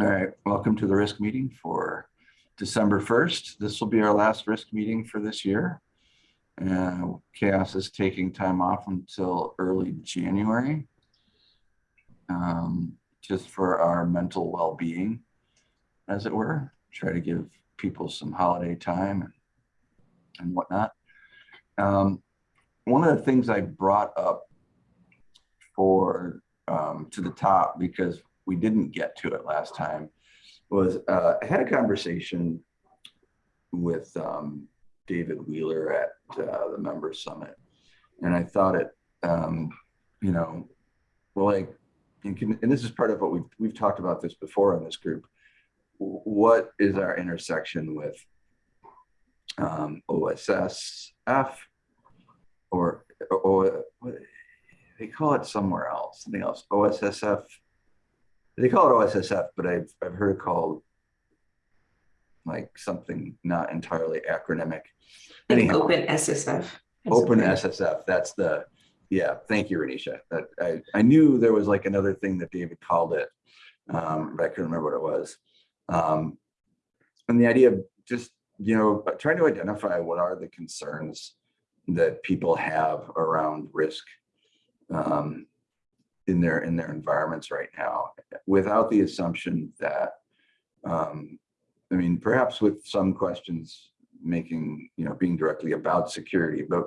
All right, welcome to the risk meeting for December 1st. This will be our last risk meeting for this year. Uh, CHAOSS is taking time off until early January, um, just for our mental well-being, as it were. Try to give people some holiday time and, and whatnot. Um, one of the things I brought up for um, to the top because we didn't get to it last time was uh, I had a conversation with um, David Wheeler at uh, the member summit. And I thought it, um, you know, well, like, and, can, and this is part of what we've, we've talked about this before in this group. What is our intersection with um, OSSF or, or they call it somewhere else, something else, OSSF. They call it OSSF, but I've, I've heard it called like something not entirely acronymic. Anyhow, Open SSF. Open SSF, that's the, yeah, thank you, Renisha. That I, I knew there was like another thing that David called it, um, but I couldn't remember what it was. Um, and the idea of just, you know, trying to identify what are the concerns that people have around risk um, in their in their environments right now, without the assumption that, um, I mean, perhaps with some questions making, you know, being directly about security, but,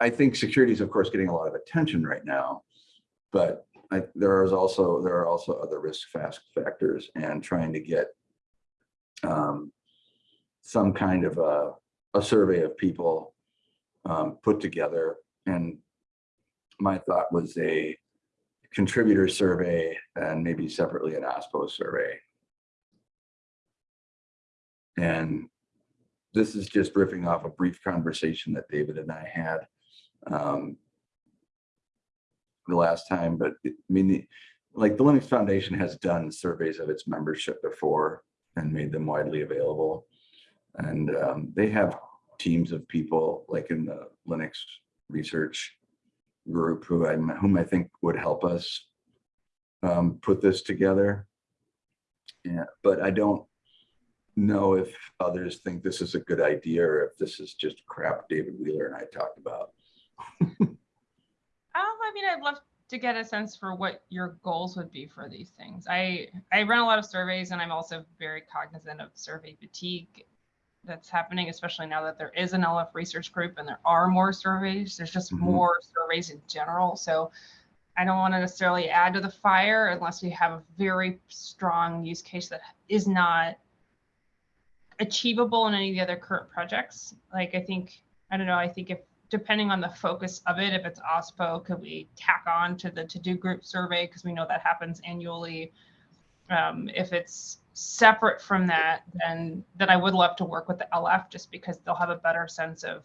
I think security is of course getting a lot of attention right now, but I, there is also there are also other risk fast factors and trying to get um, some kind of a, a survey of people um, put together. And my thought was a contributor survey and maybe separately an OSPO survey. And this is just riffing off a brief conversation that David and I had um, the last time, but it, I mean, the, like the Linux Foundation has done surveys of its membership before and made them widely available. And um, they have teams of people like in the Linux research group who I whom I think would help us um, put this together. Yeah, but I don't know if others think this is a good idea or if this is just crap David Wheeler and I talked about. um, I mean, I'd love to get a sense for what your goals would be for these things. I I run a lot of surveys and I'm also very cognizant of survey fatigue that's happening, especially now that there is an LF research group and there are more surveys. There's just mm -hmm. more surveys in general. So I don't want to necessarily add to the fire unless we have a very strong use case that is not achievable in any of the other current projects. Like I think, I don't know, I think if depending on the focus of it, if it's OSPO, could we tack on to the to-do group survey? Because we know that happens annually. Um, if it's separate from that, then then I would love to work with the LF just because they'll have a better sense of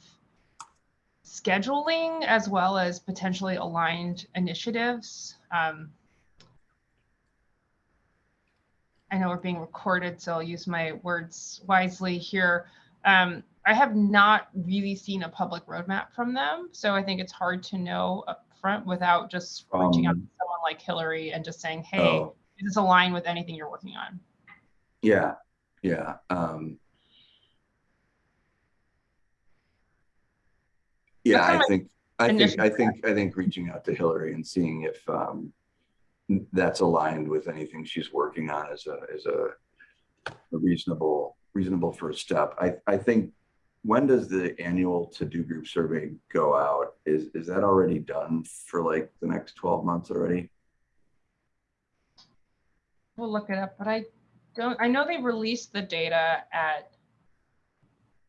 scheduling as well as potentially aligned initiatives. Um, I know we're being recorded, so I'll use my words wisely here. Um, I have not really seen a public roadmap from them, so I think it's hard to know upfront without just reaching out to um, someone like Hillary and just saying, "Hey, oh. does this align with anything you're working on?" Yeah, yeah. Um, yeah, I think I think I think I think reaching out to Hillary and seeing if um, that's aligned with anything she's working on is a is a, a reasonable reasonable first step. I I think when does the annual to-do group survey go out? Is is that already done for like the next 12 months already? We'll look it up, but I don't, I know they released the data at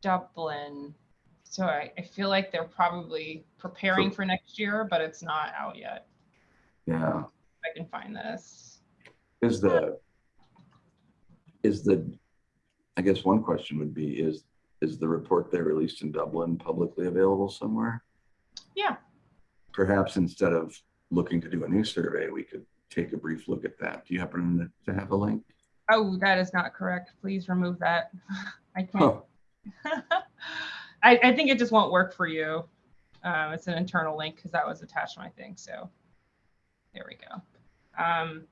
Dublin. So I, I feel like they're probably preparing for next year, but it's not out yet. Yeah. I can find this. Is the, is the, I guess one question would be, is, is the report they released in Dublin publicly available somewhere? Yeah. Perhaps instead of looking to do a new survey, we could take a brief look at that. Do you happen to have a link? Oh, that is not correct. Please remove that. I can't. Oh. I, I, think it just won't work for you. Um, it's an internal link because that was attached to my thing. So there we go. Um,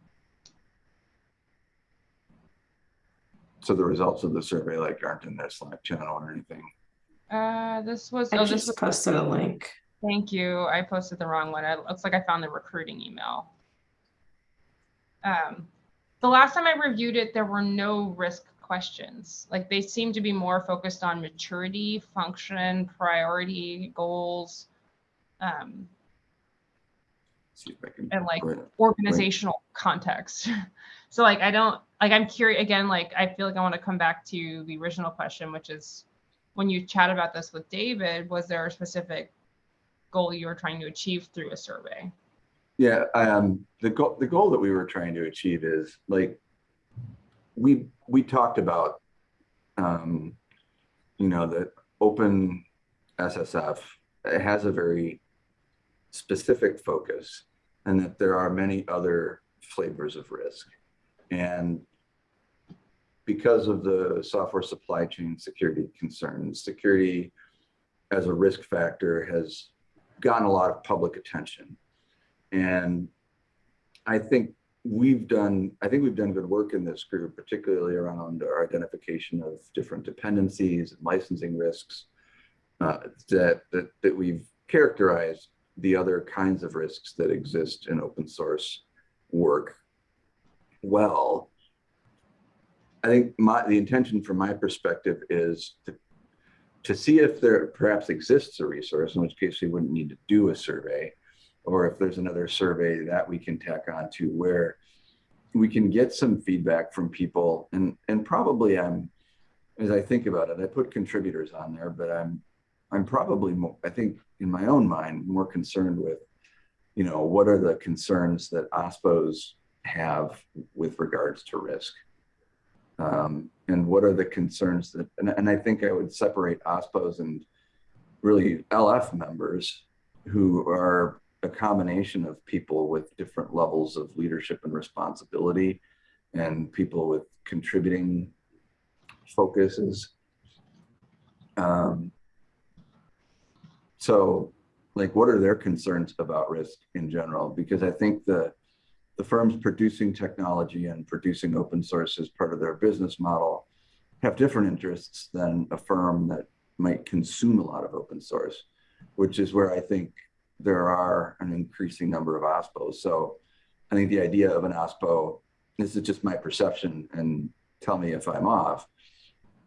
so the results of the survey like aren't in their Slack channel or anything. Uh, this was, I oh, this just was, posted a link. thank you. I posted the wrong one. It looks like I found the recruiting email. Um, the last time I reviewed it, there were no risk questions. Like they seem to be more focused on maturity, function, priority, goals, um, See if I can. and like organizational context. so like I don't like I'm curious again, like I feel like I want to come back to the original question, which is when you chat about this with David, was there a specific goal you were trying to achieve through a survey? Yeah, um, the goal, the goal that we were trying to achieve is like, we, we talked about, um, you know, the open SSF has a very specific focus and that there are many other flavors of risk. And because of the software supply chain security concerns, security as a risk factor has gotten a lot of public attention. And I think we've done, I think we've done good work in this group, particularly around our identification of different dependencies and licensing risks uh, that, that, that we've characterized the other kinds of risks that exist in open source work well. I think my, the intention from my perspective is to, to see if there perhaps exists a resource, in which case we wouldn't need to do a survey, or if there's another survey that we can tack on to where we can get some feedback from people. And and probably I'm as I think about it I put contributors on there but I'm I'm probably more I think in my own mind more concerned with you know what are the concerns that OSPOs have with regards to risk? Um, and what are the concerns that and, and I think I would separate OSPOs and really LF members who are a combination of people with different levels of leadership and responsibility and people with contributing focuses. Um, so like, what are their concerns about risk in general? Because I think the, the firms producing technology and producing open source as part of their business model have different interests than a firm that might consume a lot of open source, which is where I think there are an increasing number of OSPOs. So I think the idea of an OSPO, this is just my perception and tell me if I'm off.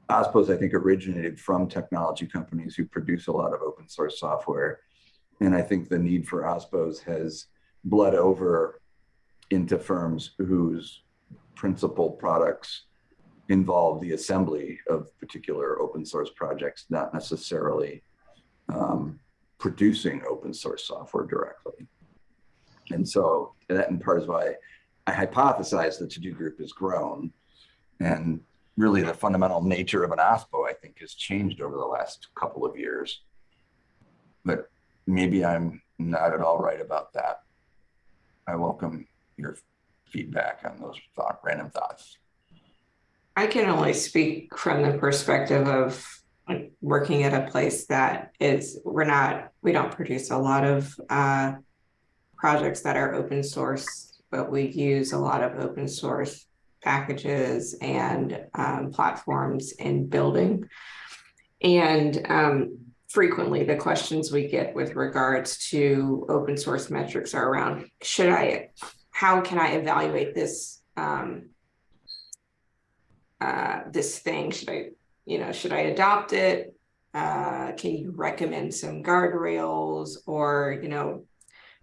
OSPOs, I think, originated from technology companies who produce a lot of open source software. And I think the need for OSPOs has bled over into firms whose principal products involve the assembly of particular open source projects, not necessarily um, producing open source software directly. And so that in part is why I hypothesize the to-do group has grown. And really the fundamental nature of an OSPO, I think, has changed over the last couple of years. But maybe I'm not at all right about that. I welcome your feedback on those thought, random thoughts. I can only speak from the perspective of working at a place that is, we're not, we don't produce a lot of uh, projects that are open source, but we use a lot of open source packages and um, platforms in building. And um, frequently the questions we get with regards to open source metrics are around, should I, how can I evaluate this um, uh, this thing? Should I, you know, should I adopt it? Uh, can you recommend some guardrails or, you know,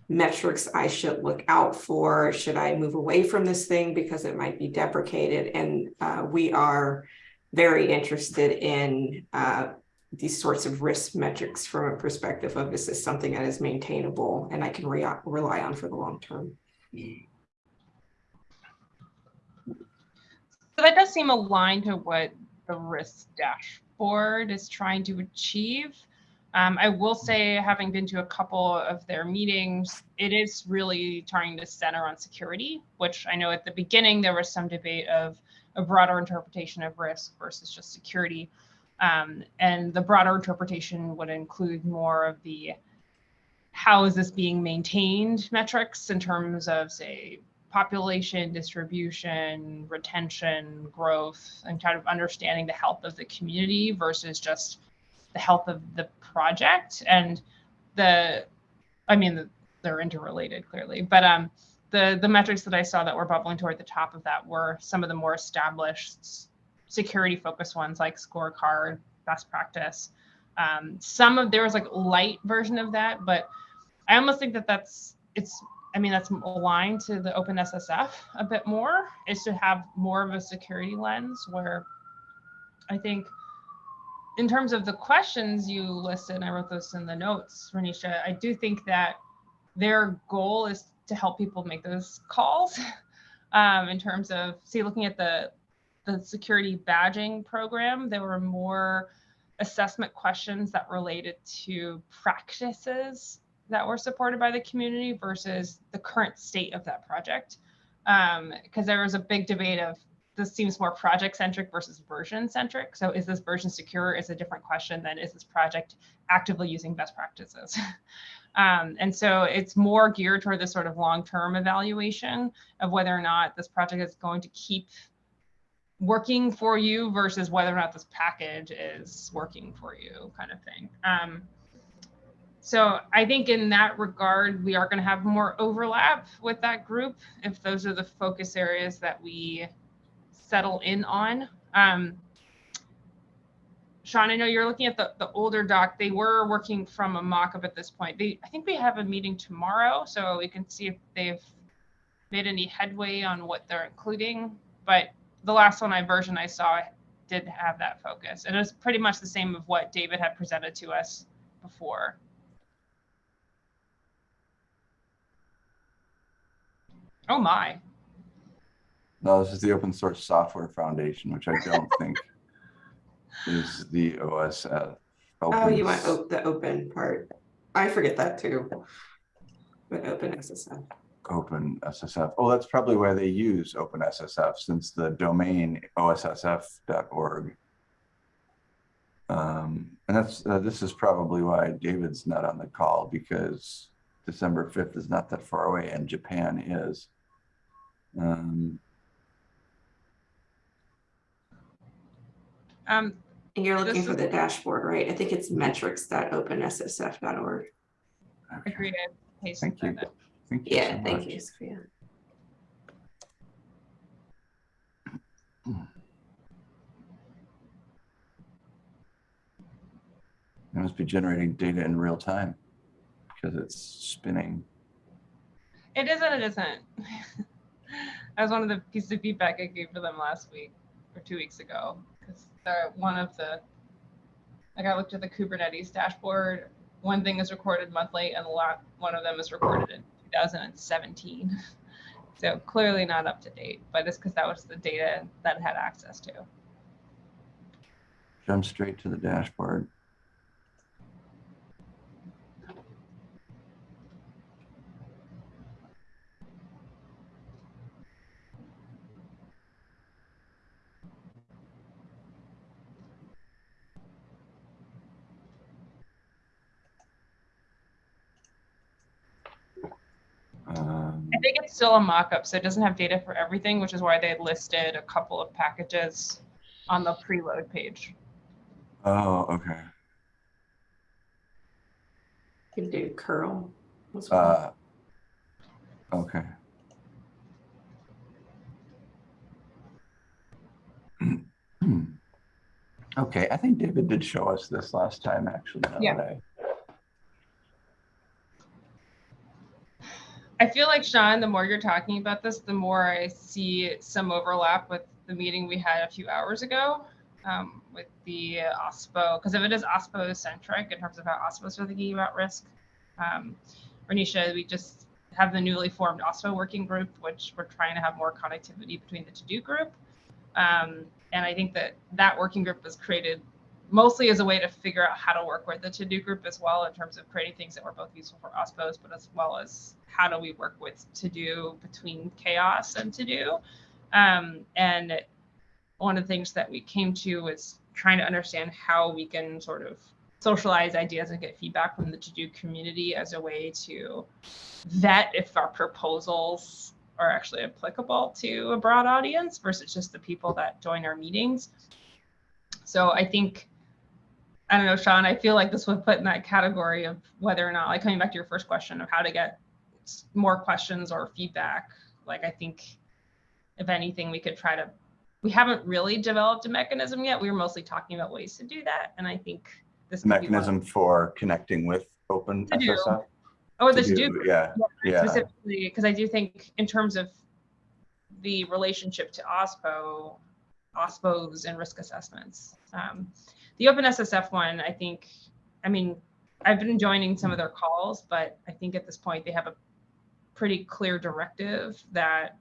metrics I should look out for? Should I move away from this thing because it might be deprecated? And uh, we are very interested in uh, these sorts of risk metrics from a perspective of this is this something that is maintainable and I can re rely on for the long term. So that does seem aligned to what the risk dashboard is trying to achieve. Um, I will say, having been to a couple of their meetings, it is really trying to center on security, which I know at the beginning there was some debate of a broader interpretation of risk versus just security. Um, and the broader interpretation would include more of the how is this being maintained metrics in terms of, say, population distribution, retention, growth, and kind of understanding the health of the community versus just the health of the project. And the, I mean, they're interrelated clearly, but um, the the metrics that I saw that were bubbling toward the top of that were some of the more established security focused ones like scorecard, best practice. Um, some of there was like light version of that, but I almost think that that's it's I mean, that's aligned to the OpenSSF a bit more, is to have more of a security lens where I think in terms of the questions you listed, I wrote those in the notes, Renisha, I do think that their goal is to help people make those calls um, in terms of, see, looking at the, the security badging program, there were more assessment questions that related to practices that were supported by the community versus the current state of that project. Because um, there was a big debate of this seems more project centric versus version centric. So is this version secure is a different question than is this project actively using best practices? um, and so it's more geared toward this sort of long-term evaluation of whether or not this project is going to keep working for you versus whether or not this package is working for you kind of thing. Um, so I think in that regard, we are going to have more overlap with that group if those are the focus areas that we settle in on. Um, Sean, I know you're looking at the, the older doc. They were working from a mock-up at this point. They, I think we have a meeting tomorrow, so we can see if they've made any headway on what they're including. But the last one I version I saw did have that focus. And it was pretty much the same of what David had presented to us before. Oh my. No, this is the Open Source Software Foundation, which I don't think is the OS. Uh, Oh, you want op- the open part. I forget that too. But open SSF. Open SSF. Oh, that's probably why they use Open SSF since the domain ossf.org. Um, and that's uh, this is probably why David's not on the call because December 5th is not that far away and Japan is. Um, Um, And you're looking for the dashboard, right? I think it's metrics.openssf.org. okay. agreed. Thank you. that. Thank you. Yeah, so thank much. you, Sophia. It must be generating data in real time because it's spinning. It is and it isn't. that was one of the pieces of feedback I gave to them last week or two weeks ago. Because they're one of the, like I looked at the Kubernetes dashboard. One thing is recorded monthly, and a lot one of them is recorded in 2017. So clearly not up to date, but it's because that was the data that it had access to. Jump straight to the dashboard. Um, I think it's still a mock-up, so it doesn't have data for everything, which is why they listed a couple of packages on the preload page. oh, okay. Can do curl. as well. Uh, okay. Okay, I think David did show us this last time, actually. now Yeah. that I- feel like Sean, the more you're talking about this, the more I see some overlap with the meeting we had a few hours ago um, with the OSPO, because if it is OSPO centric in terms of how OSPOs are thinking about risk, um, Renisha, we just have the newly formed OSPO working group, which we're trying to have more connectivity between the to-do group. Um, and I think that that working group was created mostly as a way to figure out how to work with the to-do group as well in terms of creating things that were both useful for OSPOs, but as well as how do we work with to-do between CHAOSS and to-do. Um, and one of the things that we came to was trying to understand how we can sort of socialize ideas and get feedback from the to-do community as a way to vet if our proposals are actually applicable to a broad audience versus just the people that join our meetings. So I think, I don't know, Sean, I feel like this would put in that category of whether or not, like coming back to your first question of how to get more questions or feedback. Like I think if anything, we could try to, we haven't really developed a mechanism yet. We were mostly talking about ways to do that. And I think this Mechanism for connecting with open To do. Oh, this do, do Yeah, yeah, specifically because I do think in terms of the relationship to OSPO, OSPOs and risk assessments. Um, the OpenSSF one, I think, I mean, I've been joining some of their calls, but I think at this point they have a pretty clear directive that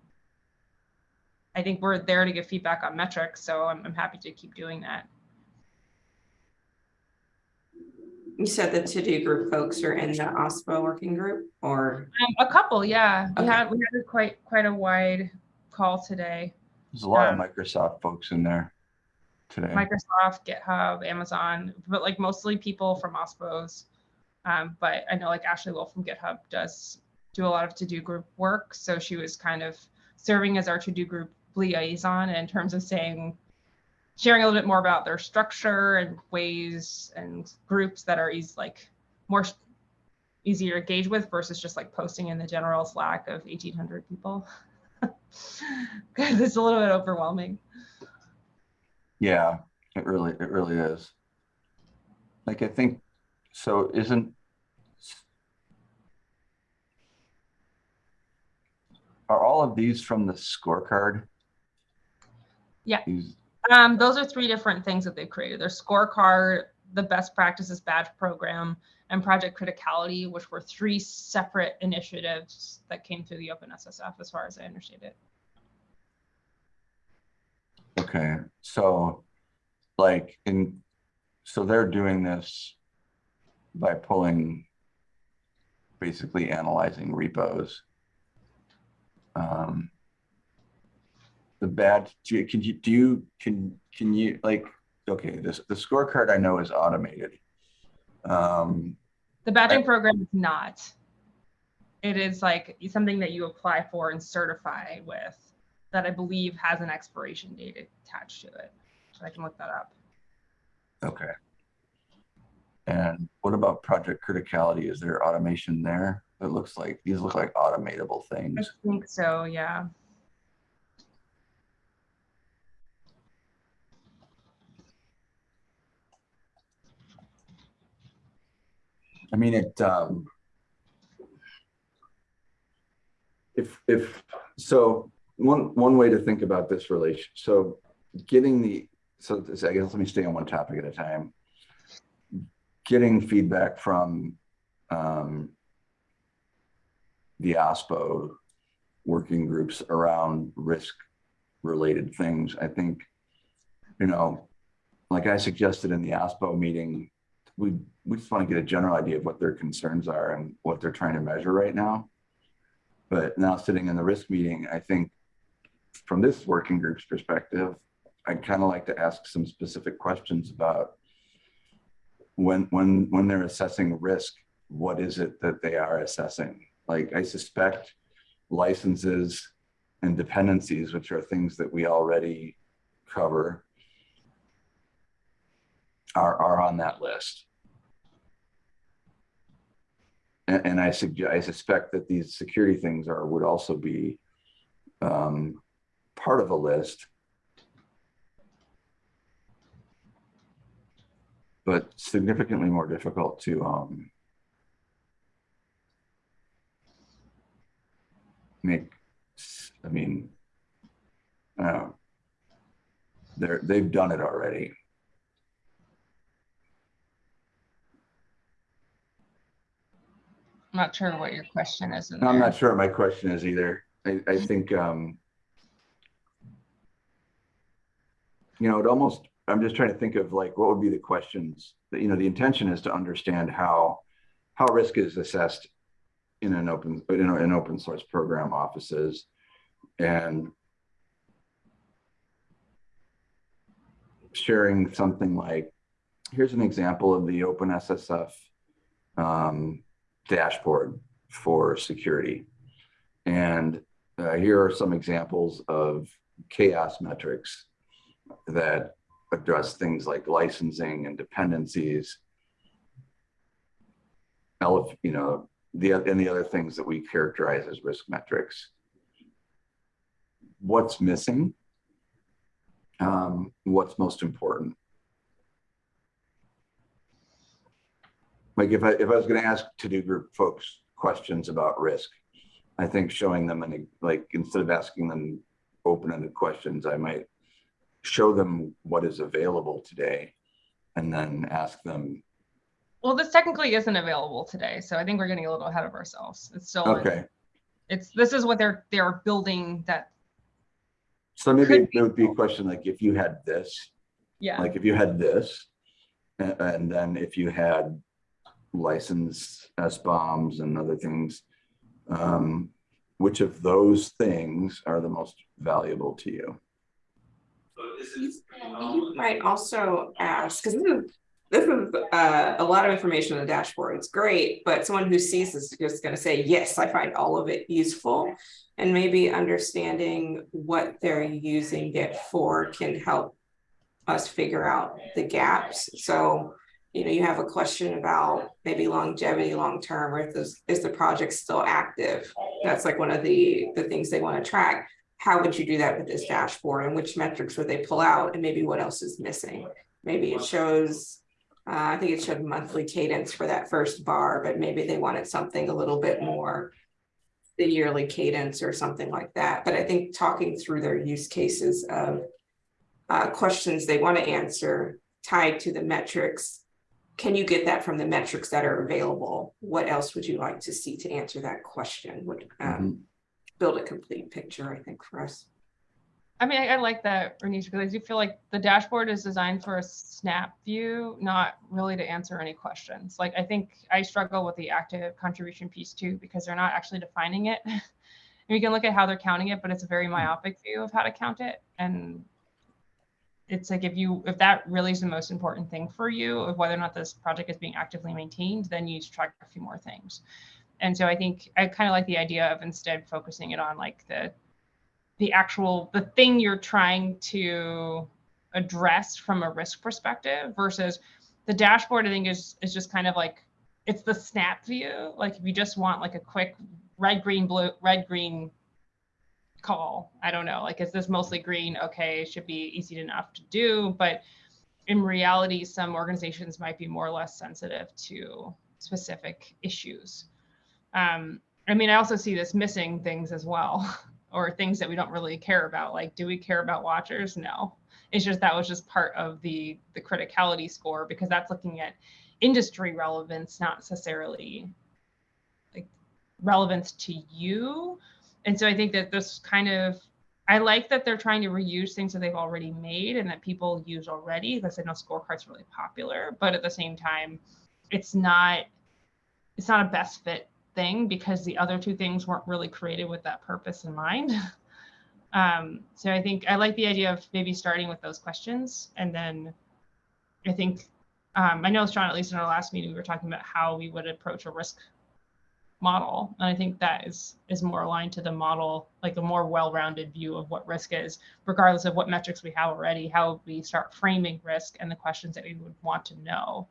I think we're there to give feedback on metrics, so I'm, I'm happy to keep doing that. You said the to-do group folks are in the OSPO working group or, Um, a couple, yeah, we had we had a quite quite a wide call today. there's a lot of Um, Microsoft folks in there today. Microsoft, GitHub, Amazon, but like mostly people from OSPOs. Um, but I know like Ashley Wolf from GitHub does do a lot of to-do group work. So she was kind of serving as our to-do group liaison in terms of saying, sharing a little bit more about their structure and ways and groups that are easy, like more easier to engage with versus just like posting in the general Slack of 1800 people. Because it's a little bit overwhelming. Yeah, it really, it really is. Like, I think, so isn't. Are all of these from the scorecard? Yeah. These- Um, those are three different things that they've created. Their scorecard, the best practices badge program, and project criticality, which were three separate initiatives that came through the Open SSF, as far as I understand it. Okay, so like in, so they're doing this by pulling, basically analyzing repos. Um, the bad, do you, can you, do you, can, can you, like, okay, this, the scorecard I know is automated. Um, The badging program is not. It is like something that you apply for and certify with that I believe has an expiration date attached to it. So I can look that up. okay. And what about project criticality? Is there automation there? It looks like, these look like automatable things. I think so, yeah. I mean, it, um, if, if, so one, one way to think about this relation, so getting the, so this, I guess, let me stay on one topic at a time. Getting feedback from, um, the OSPO working groups around risk related things, I think, you know, like I suggested in the OSPO meeting, we, we just want to get a general idea of what their concerns are and what they're trying to measure right now. But now sitting in the risk meeting, I think from this working group's perspective, I'd kind of like to ask some specific questions about when, when, when they're assessing risk, what is it that they are assessing? Like I suspect licenses and dependencies, which are things that we already cover, are, are on that list. And, and I I suspect that these security things are, would also be um, part of a list. But significantly more difficult to, um, make, I mean, uh, they're, they've done it already. I'm not sure what your question is. in I'm not sure what my question is either. I, I think, um, you know, it almost, I'm just trying to think of like, what would be the questions that, you know, the intention is to understand how, how risk is assessed in an open, you know, in open source program offices and sharing something like, here's an example of the OpenSSF um, dashboard for security. And uh, here are some examples of CHAOSS metrics that address things like licensing and dependencies. You know, the, and the other things that we characterize as risk metrics. What's missing? Um, what's most important? Like if I, if I was gonna ask to-do group folks questions about risk, I think showing them and like, instead of asking them open-ended questions, I might show them what is available today and then ask them, Well, this technically isn't available today, so I think we're getting a little ahead of ourselves. It's still, in- okay, it's, this is what they're, they're building that, so maybe it would be a question like, if you had this, yeah. like if you had this, and, and then if you had licensed SBOMs and other things, um, which of those things are the most valuable to you? You might also ask, because this is, this is uh, a lot of information on the dashboard. It's great, but someone who sees this is just going to say, yes, I find all of it useful. And maybe understanding what they're using it for can help us figure out the gaps. So, you know, you have a question about maybe longevity, long-term, or if this, is the project still active? That's like one of the, the things they want to track how would you do that with this dashboard and which metrics would they pull out and maybe what else is missing? Maybe it shows, uh, I think it showed monthly cadence for that first bar, but maybe they wanted something a little bit more the yearly cadence or something like that. But I think talking through their use cases of uh, questions they want to answer tied to the metrics. Can you get that from the metrics that are available? What else would you like to see to answer that question? Would um, Mhm. Build a complete picture, I think, for us. I mean, I, I like that, Renisha, because I do feel like the dashboard is designed for a snap view, not really to answer any questions. Like, I think I struggle with the active contribution piece too, because they're not actually defining it. and you can look at how they're counting it, but it's a very mm-hmm. myopic view of how to count it. And it's like if you if that really is the most important thing for you of whether or not this project is being actively maintained, then you need to track a few more things. And so I think I kind of like the idea of instead focusing it on like the the actual the thing you're trying to address from a risk perspective versus the dashboard i think is is just kind of like it's the snap view. Like if you just want like a quick red green blue red green call i don't know like is this mostly green? Okay it should be easy enough to do. But in reality some organizations might be more or less sensitive to specific issues um, i mean i also see this missing things as well or things that we don't really care about like do we care about watchers? No. It's just that was just part of the the criticality score because that's looking at industry relevance not necessarily like relevance to you. And so i think that this kind of i like that they're trying to reuse things that they've already made and that people use already because i know scorecards really popular but at the same time it's not it's not a best fit thing because the other two things weren't really created with that purpose in mind. Um, so I think I like the idea of maybe starting with those questions. And then I think, um, I know, Sean, at least in our last meeting, we were talking about how we would approach a risk model. And I think that is, is more aligned to the model, like a more well-rounded view of what risk is, regardless of what metrics we have already, how we start framing risk and the questions that we would want to know.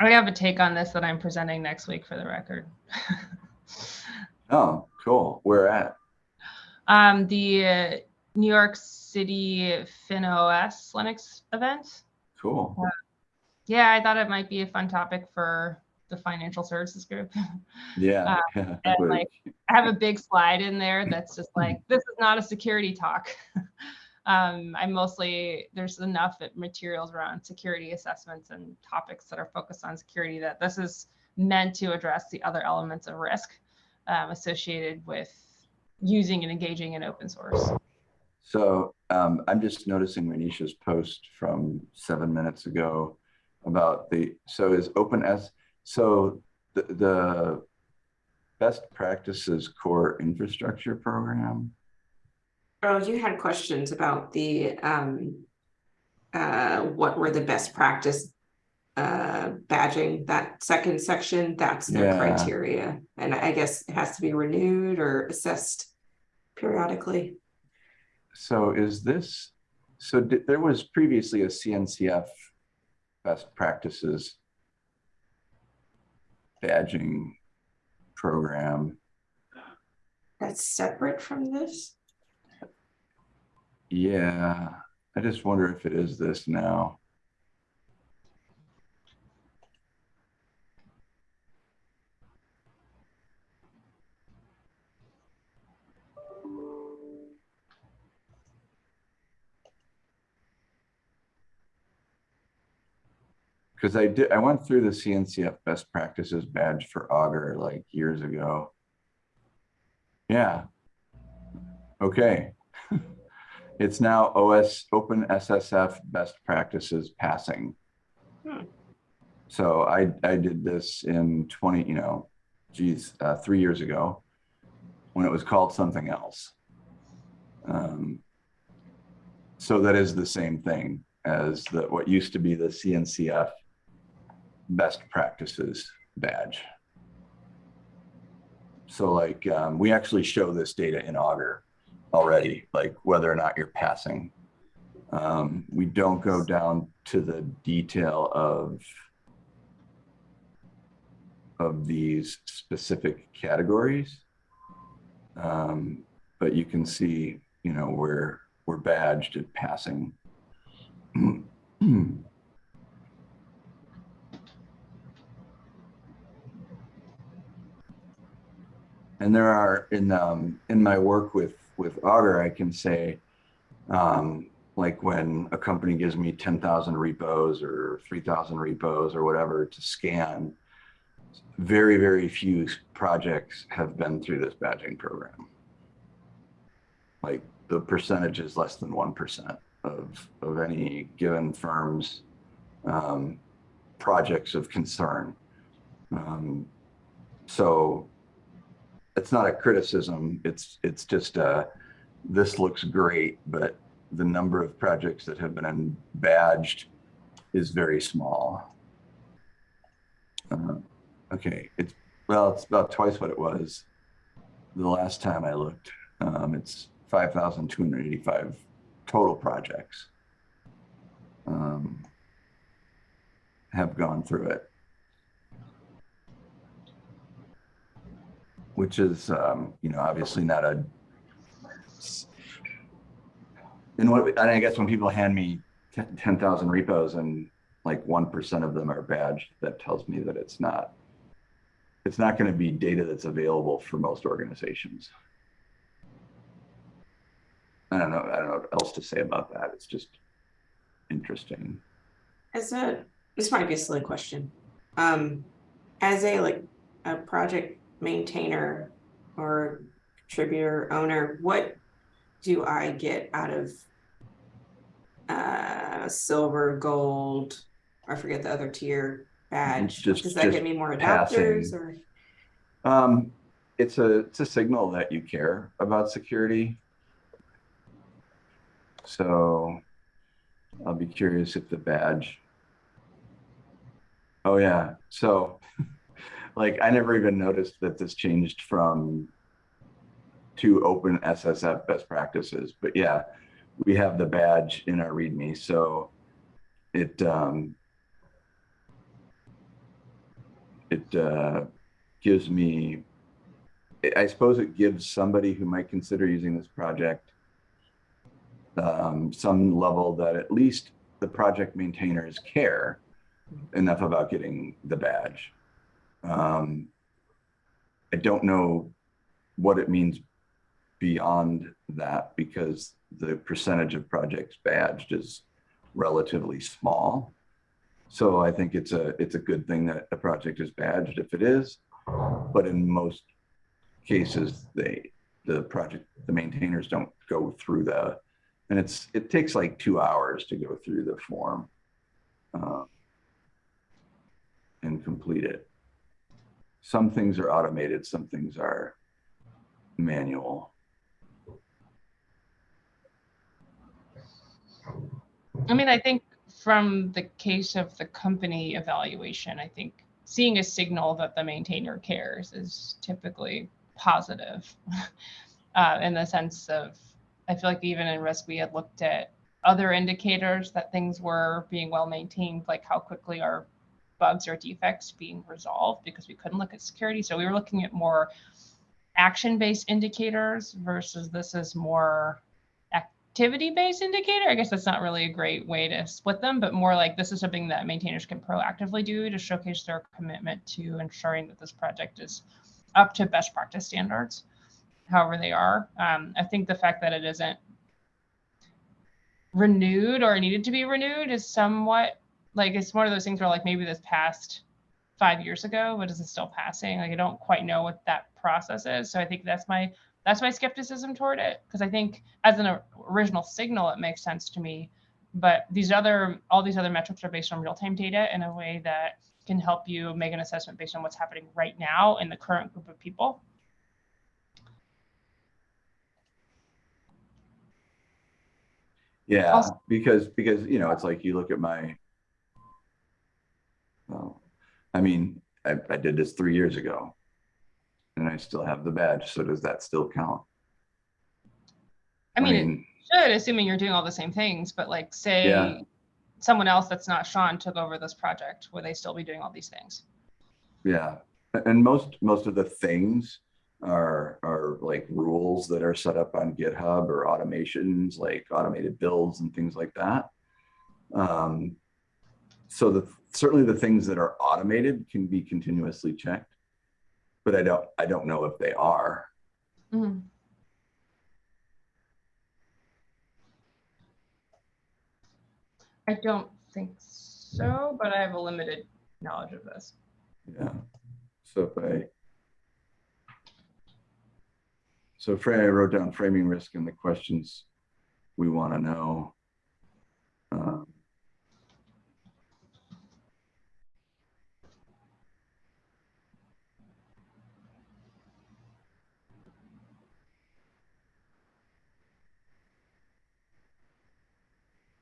I have a take on this that I'm presenting next week for the record. Oh, cool. Where at? um, the uh, New York City FinOS Linux event. Cool. Yeah, I thought it might be a fun topic for the financial services group. Yeah. yeah, and, like, I have a big slide in there that's just like, this is not a security talk. um, I mostly, there's enough materials around security assessments and topics that are focused on security that this is meant to address the other elements of risk um, associated with using and engaging in open source. So um, I'm just noticing Renisha's post from seven minutes ago about the, so is OpenS, so the, the best practices core infrastructure program? Oh, you had questions about the um uh, what were the best practice uh, badging, that second section, that's their Yeah. criteria. And I guess it has to be renewed or assessed periodically. So is this, so di- there was previously a CNCF best practices badging program. That's separate from this? Yeah, I just wonder if it is this now. Because I did, I went through the CNCF best practices badge for Augur like years ago. Yeah. Okay. It's now OS Open SSF Best Practices Passing. Hmm. So I I did this in 20, you know, geez, uh, three years ago when it was called something else. Um, so that is the same thing as the what used to be the CNCF Best Practices badge. So like um, we actually show this data in Augur already, like whether or not you're passing. Um, we don't go down to the detail of of these specific categories. Um, but you can see, you know, where we're badged at passing. and there are in um, in my work with with Augur, I can say, um, like when a company gives me ten thousand repos or three thousand repos or whatever to scan, very very few projects have been through this badging program. Like the percentage is less than one percent of of any given firm's um, projects of concern. Um, so it's not a criticism. It's it's just uh, this looks great, but the number of projects that have been badged is very small. Uh, okay, it's well, it's about twice what it was the last time I looked. Um, it's five thousand two hundred eighty-five total projects um, have gone through it. Which is, um, you know, obviously not a. And what, and I guess when people hand me ten- 10,000 repos and like 1% of them are badged, that tells me that it's not, it's not going to be data that's available for most organizations. I don't know. I don't know what else to say about that. It's just interesting. As a, this might be a silly question. Um, as a like a project maintainer or contributor owner, what do I get out of uh silver, gold, I forget the other tier badge? Just- Does that just get me more passing. adapters or? Um, it's a it's a signal that you care about security. So I'll be curious if the badge. Oh yeah, so like I never even noticed that this changed from to open SSF best practices, but yeah, we have the badge in our README, so it um, it uh, gives me I- suppose it gives somebody who might consider using this project um, some level that at least the project maintainers care enough about getting the badge. Um, I don't know what it means beyond that because the percentage of projects badged is relatively small. So I think it's a it's a good thing that a project is badged if it is, but in most cases they the project the maintainers don't go through the and it's it takes like two hours to go through the form uh, and complete it some things are automated some things are manual I mean, I think from the case of the company evaluation, I think seeing a signal that the maintainer cares is typically positive. uh, in the sense of, I feel like even in risk, we had looked at other indicators that things were being well maintained, like how quickly are bugs or defects being resolved because we couldn't look at security. So we were looking at more action-based indicators versus this is more activity-based indicator. I guess that's not really a great way to split them, but more like this is something that maintainers can proactively do to showcase their commitment to ensuring that this project is up to best practice standards, however they are. Um, I think the fact that it isn't renewed or needed to be renewed is somewhat like it's one of those things where like maybe this passed five years ago, but is it still passing? Like I don't quite know what that process is. So I think that's my that's my skepticism toward it because I think as an original signal, it makes sense to me. But these other all these other metrics are based on real time data in a way that can help you make an assessment based on what's happening right now in the current group of people. Yeah, Also- because, because, you know, it's like you look at my, well, I mean, I, I did this three years ago. And I still have the badge, so does that still count? I mean, it should, assuming you're doing all the same things, but like say Yeah. someone else that's not Sean took over this project, would they still be doing all these things? Yeah, and most, most of the things are, are like rules that are set up on GitHub or automations, like automated builds and things like that. Um, so the, certainly the things that are automated can be continuously checked. But I don't, I don't know if they are. Mhm. I don't think so, but I have a limited knowledge of this. Yeah. So if I. So Frey, I wrote down framing risk and the questions we want to know. Um,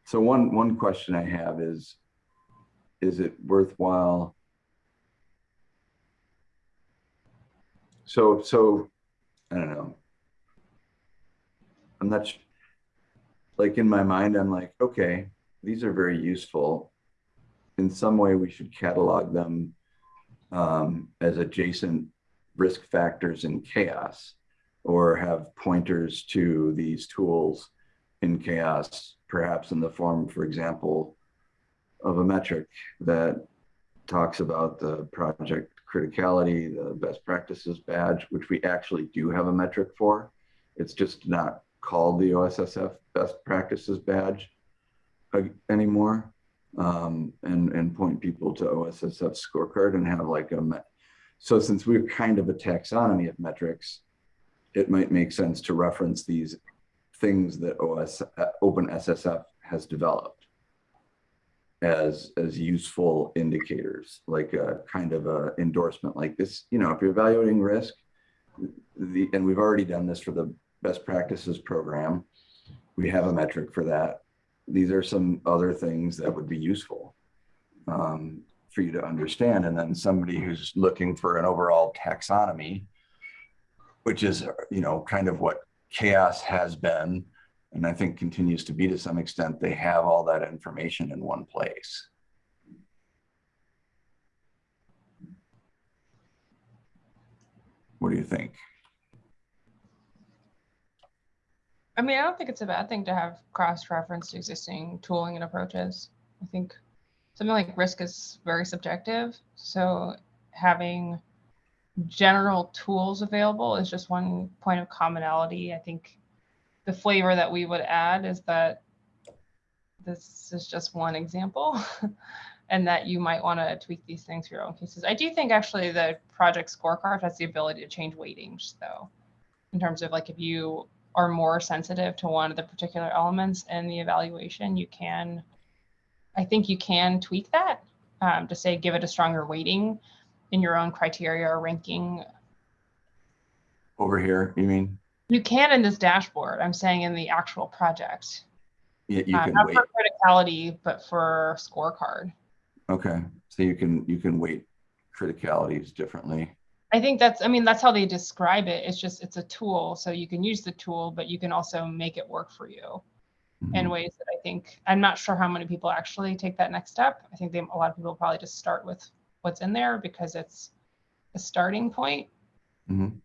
So one, one question I have is, is it worthwhile? So, so, I don't know. I'm not, like in my mind, I'm like, okay, these are very useful. In some way, we should catalog them um, as adjacent risk factors in CHAOSS or have pointers to these tools in CHAOSS, perhaps in the form, for example, of a metric that talks about the project criticality, the best practices badge, which we actually do have a metric for. It's just not called the OSSF best practices badge uh, anymore. Um, and, and point people to OSSF scorecard and have like a, me- so since we're kind of a taxonomy of metrics, it might make sense to reference these things that OS, uh, OpenSSF has developed as as useful indicators, like a kind of a endorsement like this. You know, if you're evaluating risk, the and we've already done this for the best practices program. We have a metric for that. These are some other things that would be useful um, for you to understand. And then somebody who's looking for an overall taxonomy, which is you know kind of what CHAOSS has been and I think continues to be to some extent, they have all that information in one place. What do you think? I mean, I don't think it's a bad thing to have cross-referenced existing tooling and approaches. I think something like risk is very subjective. So having general tools available is just one point of commonality. I think the flavor that we would add is that this is just one example and that you might want to tweak these things for your own cases. I do think actually the project scorecard has the ability to change weightings though, in terms of like if you are more sensitive to one of the particular elements in the evaluation, you can, I think you can tweak that um, to say give it a stronger weighting in your own criteria or ranking. Over here, you mean? You can in this dashboard. I'm saying in the actual project. You, you Uh, can not weight. for criticality, but for scorecard. Okay, so you can, you can weight criticalities differently. I think that's, I mean, that's how they describe it. It's just, it's a tool. So you can use the tool, but you can also make it work for you in Mhm. ways that I think, I'm not sure how many people actually take that next step. I think they, a lot of people probably just start with what's in there because it's a starting point. Mhm.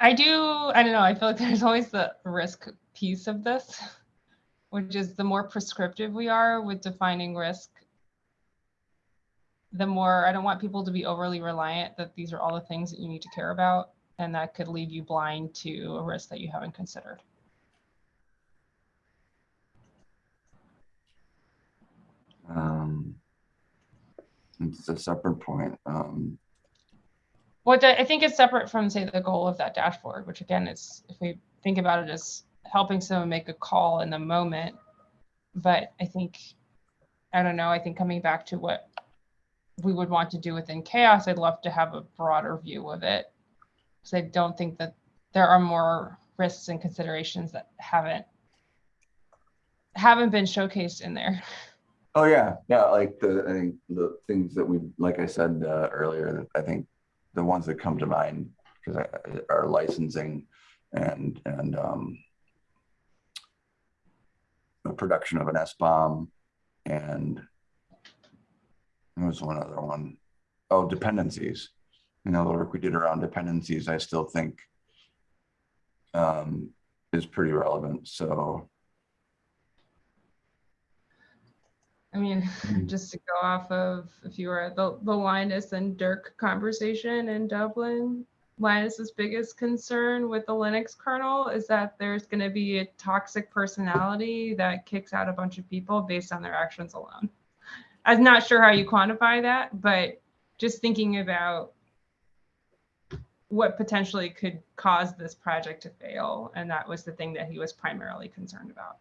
I do, I don't know, I feel like there's always the risk piece of this, which is the more prescriptive we are with defining risk, the more, I don't want people to be overly reliant that these are all the things that you need to care about. And that could leave you blind to a risk that you haven't considered. Um, It's a separate point. Um, What I think is separate from, say, the goal of that dashboard, which again is, if we think about it as helping someone make a call in the moment. But I think, I don't know, I think coming back to what we would want to do within CHAOSS, I'd love to have a broader view of it. Because I don't think that there are more risks and considerations that haven't haven't been showcased in there. Oh, yeah, yeah, like the, I think the things that we, like I said uh, earlier, I think the ones that come to mind, because are licensing and, and um, the production of an SBOM and there was one other one. Oh, dependencies. You know, the work we did around dependencies, I still think um, is pretty relevant, so. I mean, mm. just to go off of if you were the, the Linus and Dirk conversation in Dublin, Linus's biggest concern with the Linux kernel is that there's going to be a toxic personality that kicks out a bunch of people based on their actions alone. I'm not sure how you quantify that, but just thinking about what potentially could cause this project to fail. And that was the thing that he was primarily concerned about.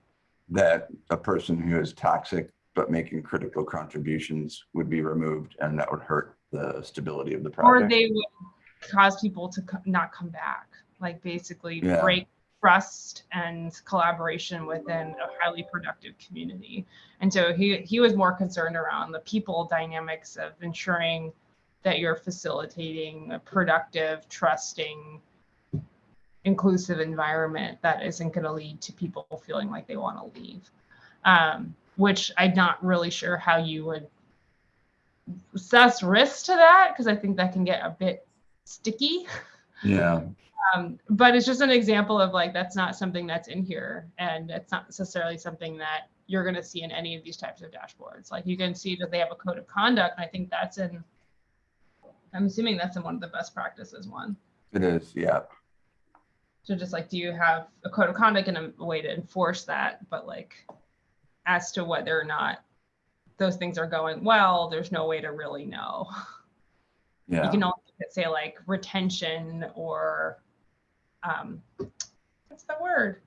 that a person who is toxic but making critical contributions would be removed and that would hurt the stability of the project. or they would cause people to co- not come back like basically Yeah. break trust and collaboration within a highly productive community and so he he was more concerned around the people dynamics of ensuring that you're facilitating a productive trusting inclusive environment that isn't going to lead to people feeling like they want to leave um, which i'm not really sure how you would assess risk to that because I think that can get a bit sticky. Yeah, Um, but it's just an example of like that's not something that's in here, and it's not necessarily something that you're going to see in any of these types of dashboards. Like you can see that they have a code of conduct, and I think that's in. I'm assuming that's in one of the best practices one. it is, yeah. So just like, do you have a code of conduct and a way to enforce that? But like, as to whether or not those things are going well, there's no way to really know. Yeah. you can only say like retention or um what's the word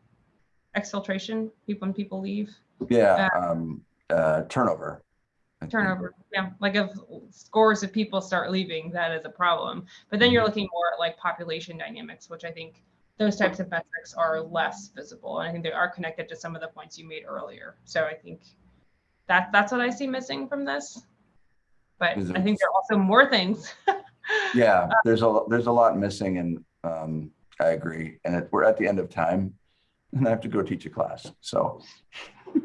exfiltration people when people leave yeah, um, uh, turnover. I think. turnover yeah like if scores of people start leaving that is a problem but then you're Mhm. looking more at like population dynamics which i think those types of metrics are less visible and i think they are connected to some of the points you made earlier so i think that that's what i see missing from this but i think there are also more things Yeah, there's a, there's a lot missing and um, I agree. And it, we're at the end of time and I have to go teach a class. So,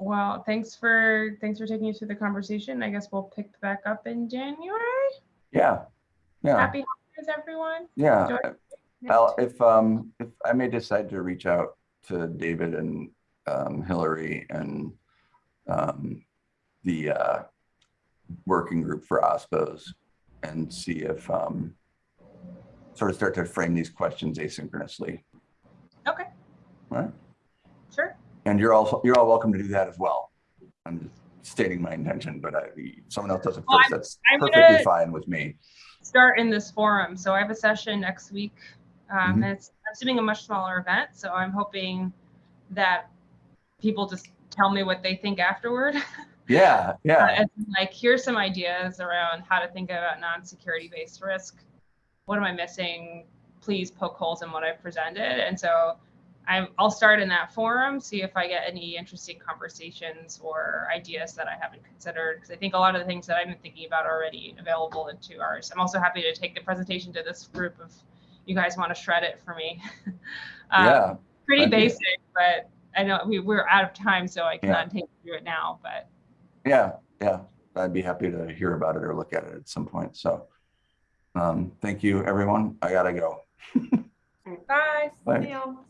Well, thanks for thanks for taking us through the conversation. I guess we'll pick back up in January. yeah, yeah, Happy everyone. yeah. Well, if, um, if I may decide to reach out to David and, um, Hillary and, um, the, uh, working group for OSPOs and see if, um, sort of start to frame these questions asynchronously. Okay, All right. sure. And you're also, you're all welcome to do that as well. I'm just stating my intention, but I, someone else does it Well, first. That's I'm perfectly gonna- fine with me. Start in this forum. So I have a session next week. Um, Mhm. and it's I'm assuming a much smaller event. So I'm hoping that people just tell me what they think afterward. Yeah, yeah, Uh, and like, here's some ideas around how to think about non-security based risk. What am I missing? please poke holes in what I've presented. And so I'm, I'll start in that forum, see if I get any interesting conversations or ideas that I haven't considered. Because I think a lot of the things that I've been thinking about are already available in two hours. I'm also happy to take the presentation to this group if you guys want to shred it for me. Um, Yeah, Pretty I'd be- basic, but I know we, we're out of time, so I cannot take you through it now, but yeah, yeah. I'd be happy to hear about it or look at it at some point. So um, thank you, everyone. I gotta go. bye. Bye. Neil.